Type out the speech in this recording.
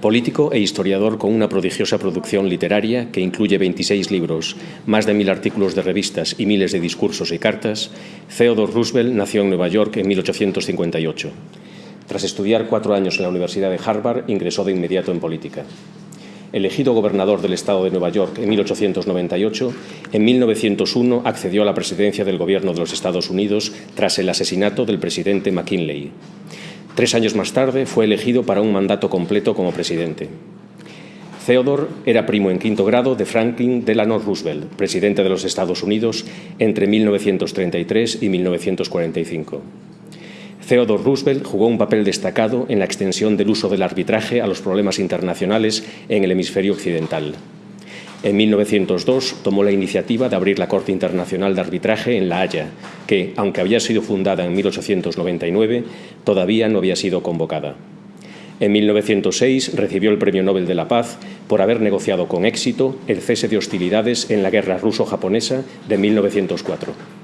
Político e historiador con una prodigiosa producción literaria que incluye 26 libros, más de mil artículos de revistas y miles de discursos y cartas, Theodore Roosevelt nació en Nueva York en 1858. Tras estudiar cuatro años en la Universidad de Harvard, ingresó de inmediato en política. Elegido gobernador del estado de Nueva York en 1898, en 1901 accedió a la presidencia del gobierno de los Estados Unidos tras el asesinato del presidente McKinley. Tres años más tarde fue elegido para un mandato completo como presidente. Theodore era primo en quinto grado de Franklin Delano Roosevelt, presidente de los Estados Unidos entre 1933 y 1945. Theodore Roosevelt jugó un papel destacado en la extensión del uso del arbitraje a los problemas internacionales en el hemisferio occidental. En 1902 tomó la iniciativa de abrir la Corte Internacional de Arbitraje en La Haya, que, aunque había sido fundada en 1899, todavía no había sido convocada. En 1906 recibió el Premio Nobel de la Paz por haber negociado con éxito el cese de hostilidades en la guerra ruso-japonesa de 1904.